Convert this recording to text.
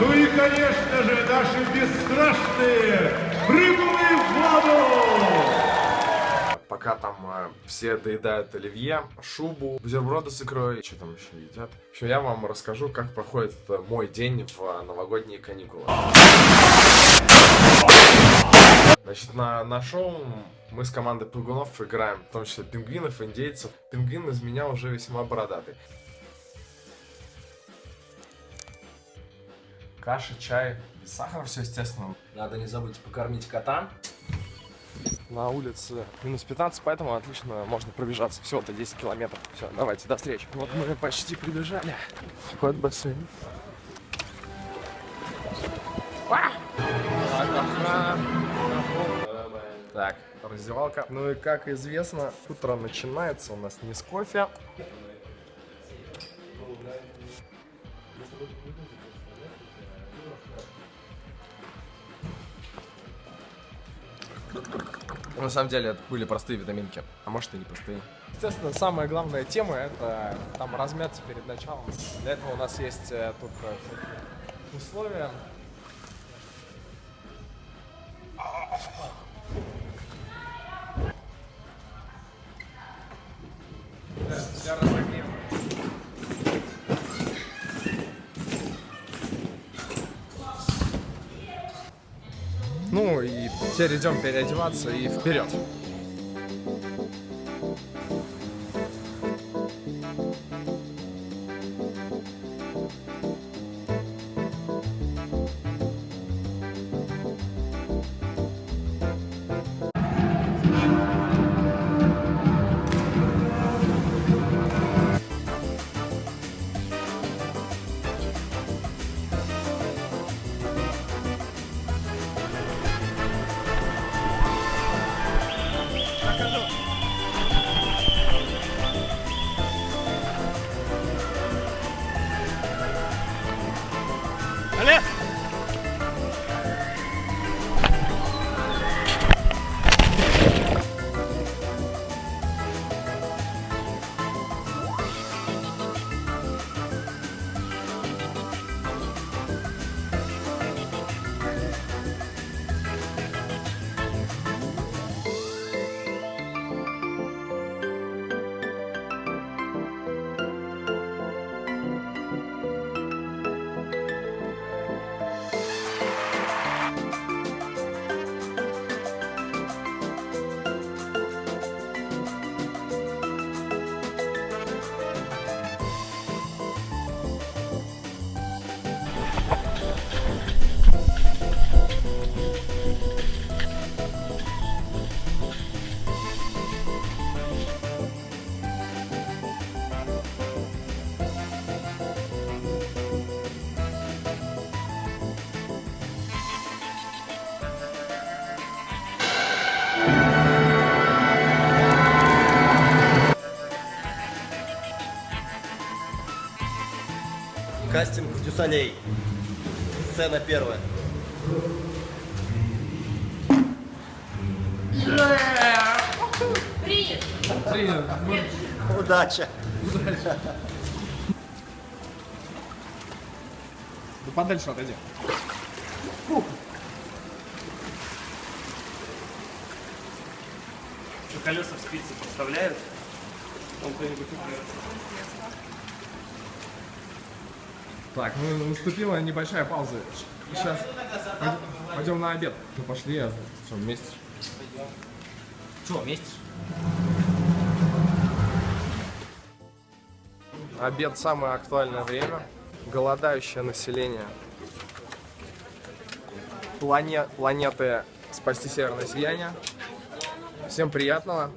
Ну и, конечно же, наши бесстрашные прыгуны в воду! Пока там э, все доедают оливье, шубу, бутерброды с икрой, что там еще едят. В общем, я вам расскажу, как проходит мой день в э, новогодние каникулы. Значит, на, на шоу мы с командой прыгунов играем, в том числе пингвинов, индейцев. Пингвин из меня уже весьма бородатый. Каша, чай, сахар, все естественно. Надо не забыть покормить кота. На улице минус 15, поэтому отлично можно пробежаться. Всего-то 10 километров. Все, давайте, до встречи. Вот мы почти прибежали. Вход в бассейн. А! Так, раздевалка. Ну и как известно, утро начинается у нас не с кофе. На самом деле это были простые витаминки, а может и не простые. Естественно, самая главная тема это там размяться перед началом. Для этого у нас есть э, тут э, условия. Для. Ну и теперь идем переодеваться и вперед. Кастинг Дюсалей. Сцена первая. Принят. Принят. Удача. Да подальше отойди. Что, колеса в спице подставляют? Он кто-нибудь Так, ну наступила небольшая пауза. Сейчас пойдем на обед. Ну пошли, а что, вместе? Че, вместе? Обед самое актуальное время. Голодающее население плане... планеты спасти северное сияние. Всем приятного.